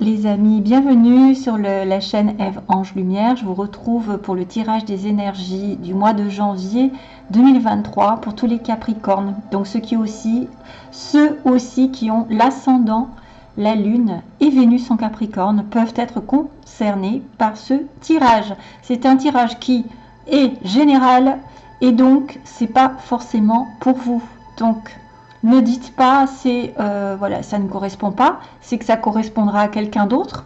Les amis, bienvenue sur la chaîne Eve Ange Lumière. Je vous retrouve pour le tirage des énergies du mois de janvier 2023 pour tous les Capricornes. Donc ceux qui aussi, ceux aussi qui ont l'ascendant, la Lune et Vénus en Capricorne peuvent être concernés par ce tirage. C'est un tirage qui est général et donc c'est pas forcément pour vous. Donc ne dites pas c'est euh, voilà ça ne correspond pas, c'est que ça correspondra à quelqu'un d'autre.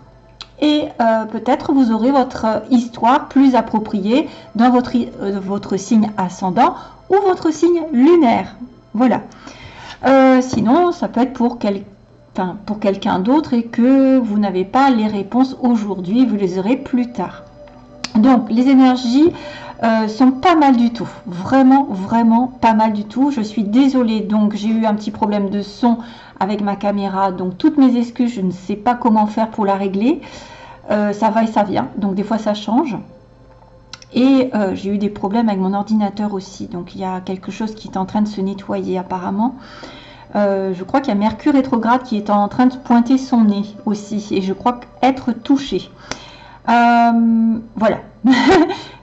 Et euh, peut-être vous aurez votre histoire plus appropriée dans votre, euh, signe ascendant ou votre signe lunaire. Voilà. sinon, ça peut être pour quelqu'un d'autre et que vous n'avez pas les réponses aujourd'hui, vous les aurez plus tard. Donc, les énergies euh, sont pas mal du tout. Vraiment, vraiment pas mal du tout. Je suis désolée, donc j'ai eu un petit problème de son avec ma caméra. Donc toutes mes excuses, je ne sais pas comment faire pour la régler. Euh, ça va et ça vient. Donc des fois ça change. Et euh, j'ai eu des problèmes avec mon ordinateur aussi. Donc il y a quelque chose qui est en train de se nettoyer apparemment. je crois qu'il y a Mercure rétrograde qui est en train de pointer son nez aussi. Et je crois être touché. voilà.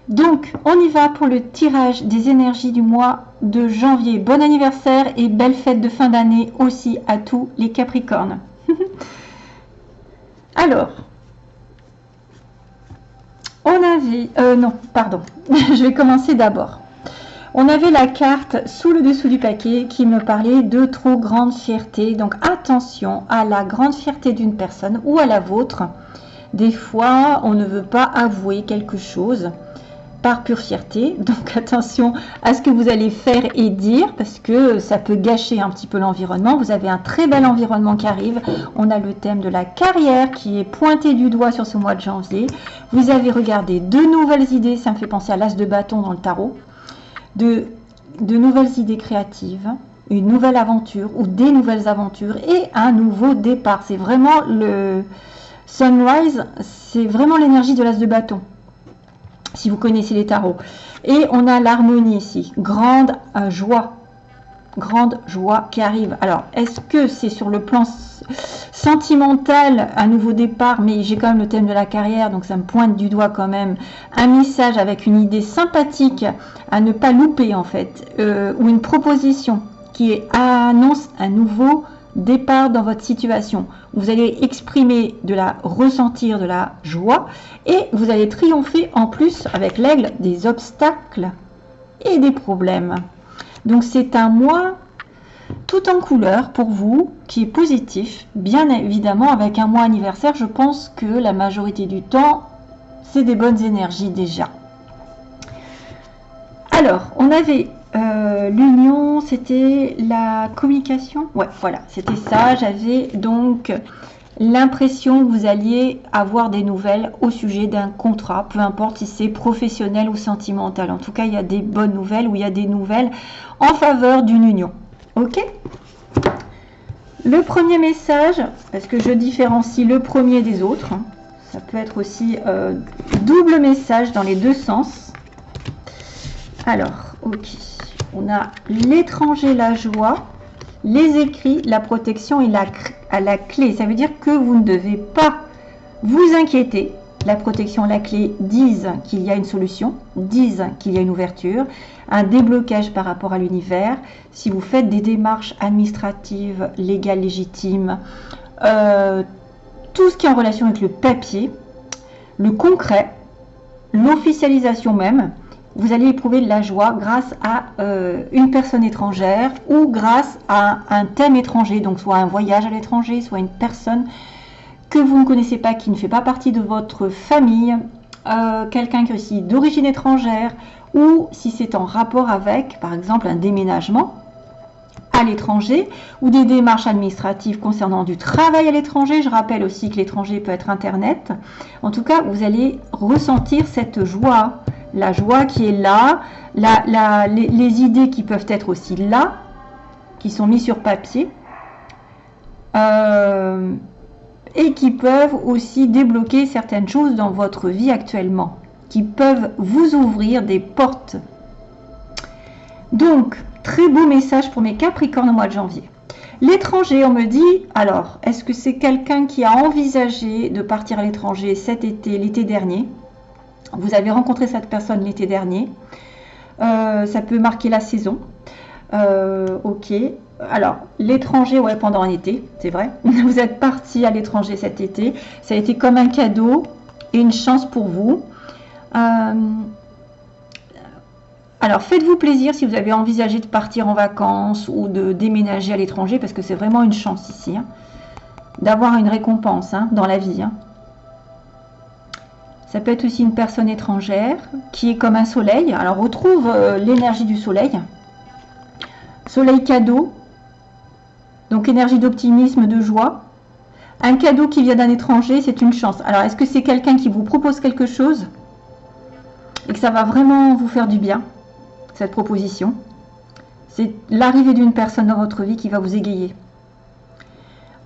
Donc, on y va pour le tirage des énergies du mois de janvier. Bon anniversaire et belle fête de fin d'année aussi à tous les Capricornes. Alors, on avait... Euh, non, pardon. Je vais commencer d'abord. On avait la carte sous le dessous du paquet qui me parlait de trop grande fierté. Donc, attention à la grande fierté d'une personne ou à la vôtre. Des fois, on ne veut pas avouer quelque chose par pure fierté. Donc attention à ce que vous allez faire et dire parce que ça peut gâcher un petit peu l'environnement. Vous avez un très bel environnement qui arrive. On a le thème de la carrière qui est pointé du doigt sur ce mois de janvier. Vous avez regardé de nouvelles idées. Ça me fait penser à l'as de bâton dans le tarot. De, de nouvelles idées créatives une nouvelle aventure ou des nouvelles aventures et un nouveau départ. C'est vraiment le sunrise, c'est vraiment l'énergie de l'as de bâton si vous connaissez les tarots. Et on a l'harmonie ici, grande euh, joie, grande joie qui arrive. Alors, est-ce que c'est sur le plan sentimental, un nouveau départ, mais j'ai quand même le thème de la carrière, donc ça me pointe du doigt quand même, un message avec une idée sympathique à ne pas louper en fait, euh, ou une proposition qui annonce un nouveau départ dans votre situation. Vous allez exprimer de la ressentir de la joie et vous allez triompher en plus avec l'aigle des obstacles et des problèmes. Donc c'est un mois tout en couleur pour vous qui est positif. Bien évidemment avec un mois anniversaire, je pense que la majorité du temps, c'est des bonnes énergies déjà. Alors, on avait euh, l'union, c'était la communication? Ouais, voilà, c'était ça. J'avais donc l'impression que vous alliez avoir des nouvelles au sujet d'un contrat, peu importe si c'est professionnel ou sentimental. En tout cas, il y a des bonnes nouvelles ou il y a des nouvelles en faveur d'une union. Ok? Le premier message, parce que je différencie le premier des autres, hein, ça peut être aussi euh, double message dans les deux sens. Alors, ok. On a l'étranger, la joie, les écrits, la protection et la, la clé. Ça veut dire que vous ne devez pas vous inquiéter. La protection, la clé disent qu'il y a une solution, disent qu'il y a une ouverture, un déblocage par rapport à l'univers. Si vous faites des démarches administratives, légales, légitimes, euh, tout ce qui est en relation avec le papier, le concret, l'officialisation même, vous allez éprouver de la joie grâce à euh, une personne étrangère ou grâce à un thème étranger, donc soit un voyage à l'étranger, soit une personne que vous ne connaissez pas, qui ne fait pas partie de votre famille, euh, quelqu'un qui est aussi d'origine étrangère, ou si c'est en rapport avec, par exemple, un déménagement à l'étranger ou des démarches administratives concernant du travail à l'étranger. Je rappelle aussi que l'étranger peut être Internet. En tout cas, vous allez ressentir cette joie la joie qui est là, les, idées qui peuvent être aussi là, qui sont mises sur papier, euh, et qui peuvent aussi débloquer certaines choses dans votre vie actuellement, qui peuvent vous ouvrir des portes. Donc, très beau message pour mes Capricornes au mois de janvier. L'étranger, on me dit, alors, est-ce que c'est quelqu'un qui a envisagé de partir à l'étranger cet été, l'été dernier? Vous avez rencontré cette personne l'été dernier. Euh, ça peut marquer la saison. Euh, ok. Alors, l'étranger, ouais, pendant un été, c'est vrai. Vous êtes parti à l'étranger cet été. Ça a été comme un cadeau et une chance pour vous. Euh, alors, faites-vous plaisir si vous avez envisagé de partir en vacances ou de déménager à l'étranger, parce que c'est vraiment une chance ici, hein, d'avoir une récompense hein, dans la vie. Hein. Ça peut être aussi une personne étrangère qui est comme un soleil. Alors, retrouve euh, l'énergie du soleil. Soleil cadeau. Donc, énergie d'optimisme, de joie. Un cadeau qui vient d'un étranger, c'est une chance. Alors, est-ce que c'est quelqu'un qui vous propose quelque chose et que ça va vraiment vous faire du bien cette proposition? C'est l'arrivée d'une personne dans votre vie qui va vous égayer.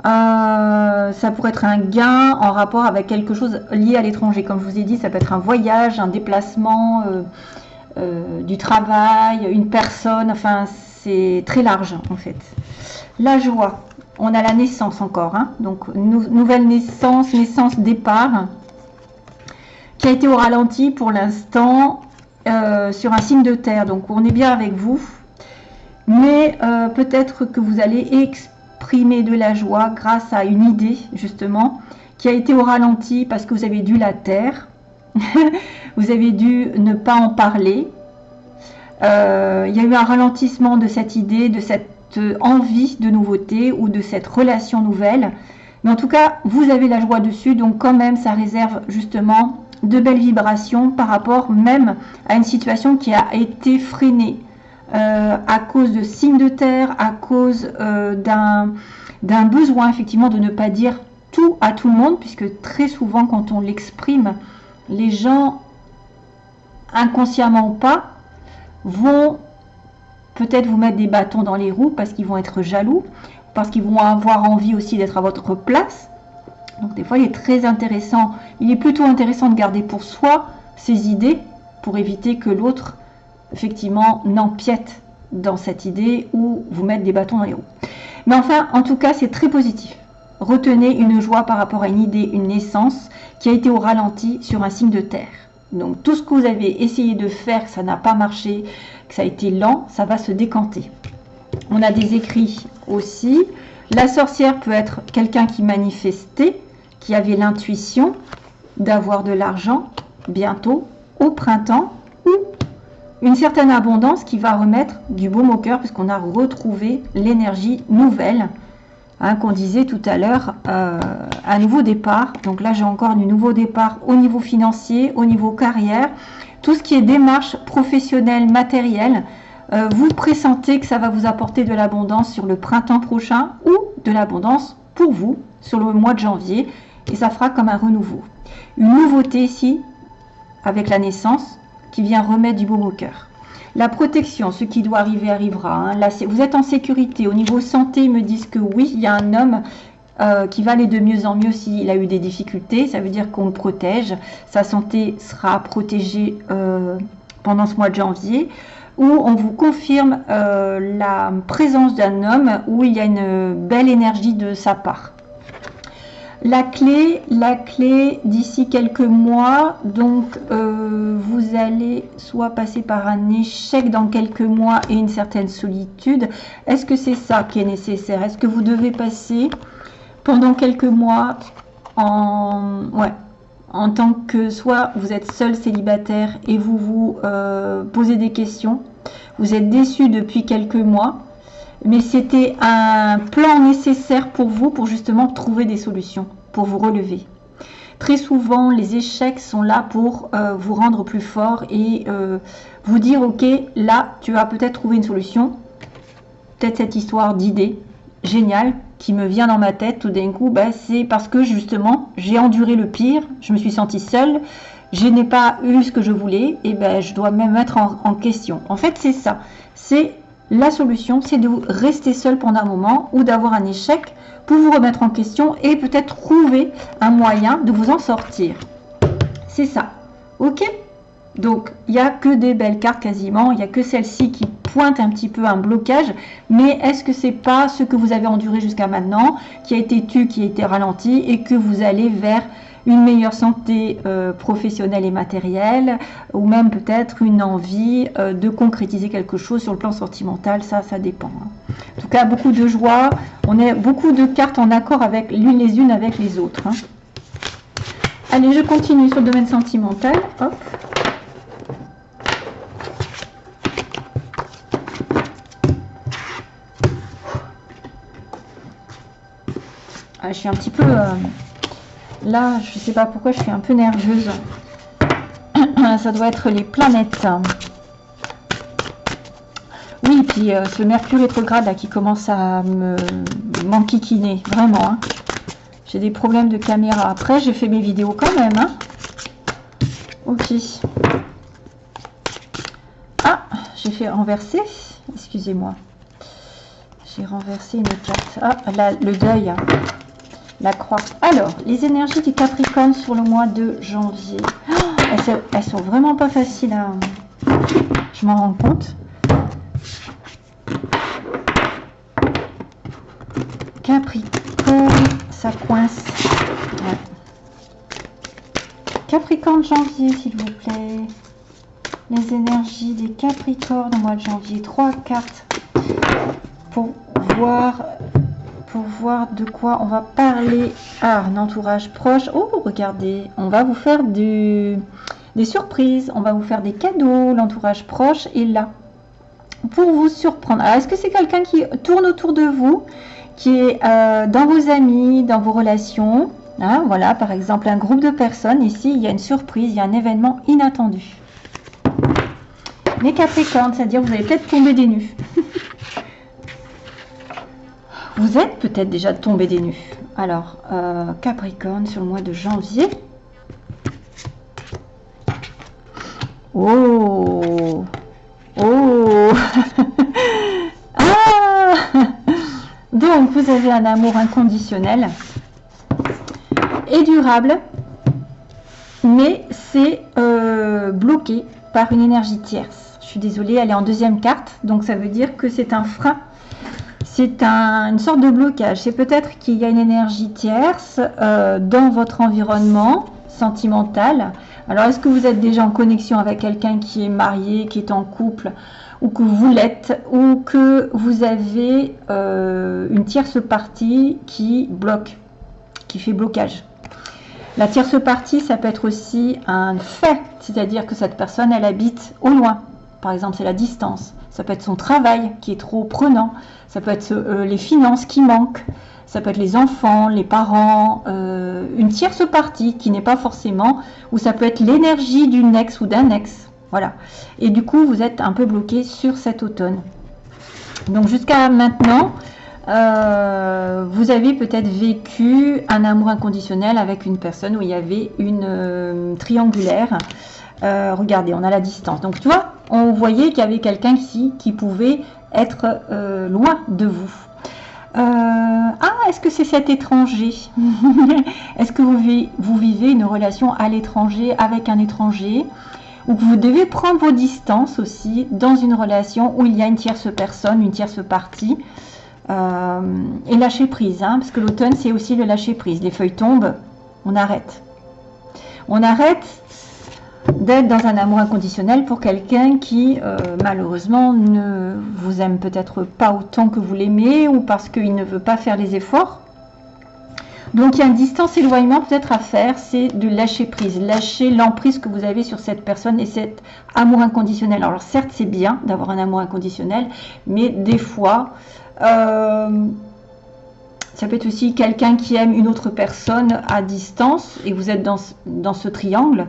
Euh, ça pourrait être un gain en rapport avec quelque chose lié à l'étranger. Comme je vous ai dit, ça peut être un voyage, un déplacement, euh, euh, du travail, une personne. Enfin, c'est très large en fait. La joie. On a la naissance encore. Hein. donc, nouvelle naissance, naissance, départ. Qui a été au ralenti pour l'instant. Sur un signe de terre. Donc on est bien avec vous. Mais peut-être que vous allez de la joie grâce à une idée, justement, qui a été au ralenti parce que vous avez dû la taire. vous avez dû ne pas en parler. Euh, il y a eu un ralentissement de cette idée, de cette envie de nouveauté ou de cette relation nouvelle. Mais en tout cas, vous avez la joie dessus, donc quand même, ça réserve justement de belles vibrations par rapport même à une situation qui a été freinée euh, à cause de signes de terre, à cause euh, d'un besoin effectivement de ne pas dire tout à tout le monde, puisque très souvent quand on l'exprime, les gens, inconsciemment ou pas, vont peut-être vous mettre des bâtons dans les roues parce qu'ils vont être jaloux, parce qu'ils vont avoir envie aussi d'être à votre place. Donc des fois, il est très intéressant, il est plutôt intéressant de garder pour soi ses idées pour éviter que l'autre, effectivement, n'empiète dans cette idée ou vous mette des bâtons dans les roues. Mais enfin, en tout cas, c'est très positif. Retenez une joie par rapport à une idée, une naissance qui a été au ralenti sur un signe de terre. Donc tout ce que vous avez essayé de faire, ça n'a pas marché, que ça a été lent, ça va se décanter. On a des écrits aussi. La sorcière peut être quelqu'un qui manifestait, qui avait l'intuition d'avoir de l'argent bientôt au printemps une certaine abondance qui va remettre du baume au cœur puisqu'on a retrouvé l'énergie nouvelle hein, qu'on disait tout à l'heure, euh, un nouveau départ. Donc là, j'ai encore du nouveau départ au niveau financier, au niveau carrière, tout ce qui est démarche professionnelle, matérielle. Euh, vous pressentez que ça va vous apporter de l'abondance sur le printemps prochain ou de l'abondance pour vous sur le mois de janvier et ça fera comme un renouveau. Une nouveauté ici, avec la naissance, qui vient remettre du baume au cœur. La protection, ce qui doit arriver arrivera. Hein. Vous êtes en sécurité. Au niveau santé, ils me disent que oui, il y a un homme euh, qui va aller de mieux en mieux s'il a eu des difficultés. Ça veut dire qu'on le protège. Sa santé sera protégée euh, pendant ce mois de janvier où on vous confirme euh, la présence d'un homme où il y a une belle énergie de sa part. La clé, la clé d'ici quelques mois, donc euh, vous allez soit passer par un échec dans quelques mois et une certaine solitude. Est-ce que c'est ça qui est nécessaire? Est-ce que vous devez passer pendant quelques mois en, en tant que soit vous êtes seul célibataire et vous vous euh, posez des questions, vous êtes déçu depuis quelques mois, mais c'était un plan nécessaire pour vous pour justement trouver des solutions, pour vous relever. Très souvent, les échecs sont là pour euh, vous rendre plus fort et euh, vous dire, ok, là, tu as peut-être trouvé une solution. Peut-être cette histoire d'idée géniale qui me vient dans ma tête tout d'un coup, ben, c'est parce que justement, j'ai enduré le pire, je me suis sentie seule, je n'ai pas eu ce que je voulais, et ben, je dois même mettre en, en question. En fait, c'est ça. C'est la solution, c'est de rester seul pendant un moment ou d'avoir un échec pour vous remettre en question et peut-être trouver un moyen de vous en sortir. C'est ça. Ok? Donc, il n'y a que des belles cartes quasiment. Il n'y a que celle-ci qui pointe un petit peu un blocage. Mais est-ce que c'est pas ce que vous avez enduré jusqu'à maintenant, qui a été tu, qui a été ralenti, et que vous allez vers une meilleure santé euh, professionnelle et matérielle, ou même peut-être une envie euh, de concrétiser quelque chose sur le plan sentimental, ça, ça dépend. Hein. En tout cas, beaucoup de joie, on a beaucoup de cartes en accord avec l'une les unes avec les autres. Hein. Allez, je continue sur le domaine sentimental. Hop. Ah, je suis un petit peu... Euh, là, je sais pas pourquoi, je suis un peu nerveuse. Ça doit être les planètes. Oui, puis euh, ce Mercure rétrograde là qui commence à me m'enquiquiner, vraiment. Hein. J'ai des problèmes de caméra. Après, j'ai fait mes vidéos quand même. Hein. Ok. Ah, j'ai fait renverser. Excusez-moi. J'ai renversé une carte. Ah, là, le deuil. La croix. Alors, les énergies du Capricorne sur le mois de janvier. Oh, elles, sont vraiment pas faciles à... Je m'en rends compte. Capricorne ça coince. Capricorne janvier, s'il vous plaît. Les énergies des Capricornes au mois de janvier. Trois cartes pour voir, pour voir de quoi on va parler. Ah, un entourage proche. Oh, regardez, on va vous faire des surprises. On va vous faire des cadeaux. L'entourage proche est là pour vous surprendre. Est-ce que c'est quelqu'un qui tourne autour de vous qui est euh, dans vos amis, dans vos relations. Hein, voilà, par exemple, un groupe de personnes. Ici, il y a une surprise, il y a un événement inattendu. Les Capricornes, c'est-à-dire vous allez peut-être tomber des nues. Vous êtes peut-être déjà tombé des nues. Alors, euh, Capricorne sur le mois de janvier. Oh Oh Donc, vous avez un amour inconditionnel et durable, mais c'est euh, bloqué par une énergie tierce. Je suis désolée, elle est en deuxième carte, donc ça veut dire que c'est un frein. C'est une sorte de blocage. C'est peut-être qu'il y a une énergie tierce euh, dans votre environnement sentimental. Alors, est-ce que vous êtes déjà en connexion avec quelqu'un qui est marié, qui est en couple ou que vous l'êtes, ou que vous avez euh, une tierce partie qui bloque, qui fait blocage? La tierce partie, ça peut être aussi un fait, c'est-à-dire que cette personne, elle habite au loin. Par exemple, c'est la distance. Ça peut être son travail qui est trop prenant. Ça peut être euh, les finances qui manquent. Ça peut être les enfants, les parents, euh, une tierce partie qui n'est pas forcément, ou ça peut être l'énergie d'une ex ou d'un ex. Voilà. Et du coup, vous êtes un peu bloqué sur cet automne. Donc jusqu'à maintenant, euh, vous avez peut-être vécu un amour inconditionnel avec une personne où il y avait une triangulaire. Regardez, on a la distance. Donc tu vois, on voyait qu'il y avait quelqu'un ici qui pouvait être loin de vous. ah, est-ce que c'est cet étranger? Est-ce que vous, vous vivez une relation à l'étranger avec un étranger? Ou que vous devez prendre vos distances aussi dans une relation où il y a une tierce personne, une tierce partie, euh, et lâcher prise, hein, parce que l'automne c'est aussi le lâcher prise. Les feuilles tombent, on arrête. On arrête dans un amour inconditionnel pour quelqu'un qui euh, malheureusement ne vous aime peut-être pas autant que vous l'aimez ou parce qu'il ne veut pas faire les efforts donc il y a une distance éloignement peut-être à faire, c'est de lâcher prise, lâcher l'emprise que vous avez sur cette personne et cet amour inconditionnel. Alors certes c'est bien d'avoir un amour inconditionnel, mais des fois, euh, ça peut être aussi quelqu'un qui aime une autre personne à distance et vous êtes dans, dans ce triangle.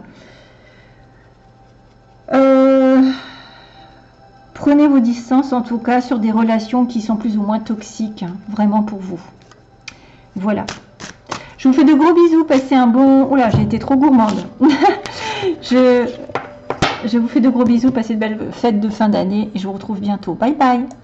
Prenez vos distances en tout cas sur des relations qui sont plus ou moins toxiques, hein, vraiment pour vous. Voilà. Je vous fais de gros bisous. Passez un bon... Oula, j'ai été trop gourmande. je... je vous fais de gros bisous. Passez de belles fêtes de fin d'année. Et je vous retrouve bientôt. Bye bye.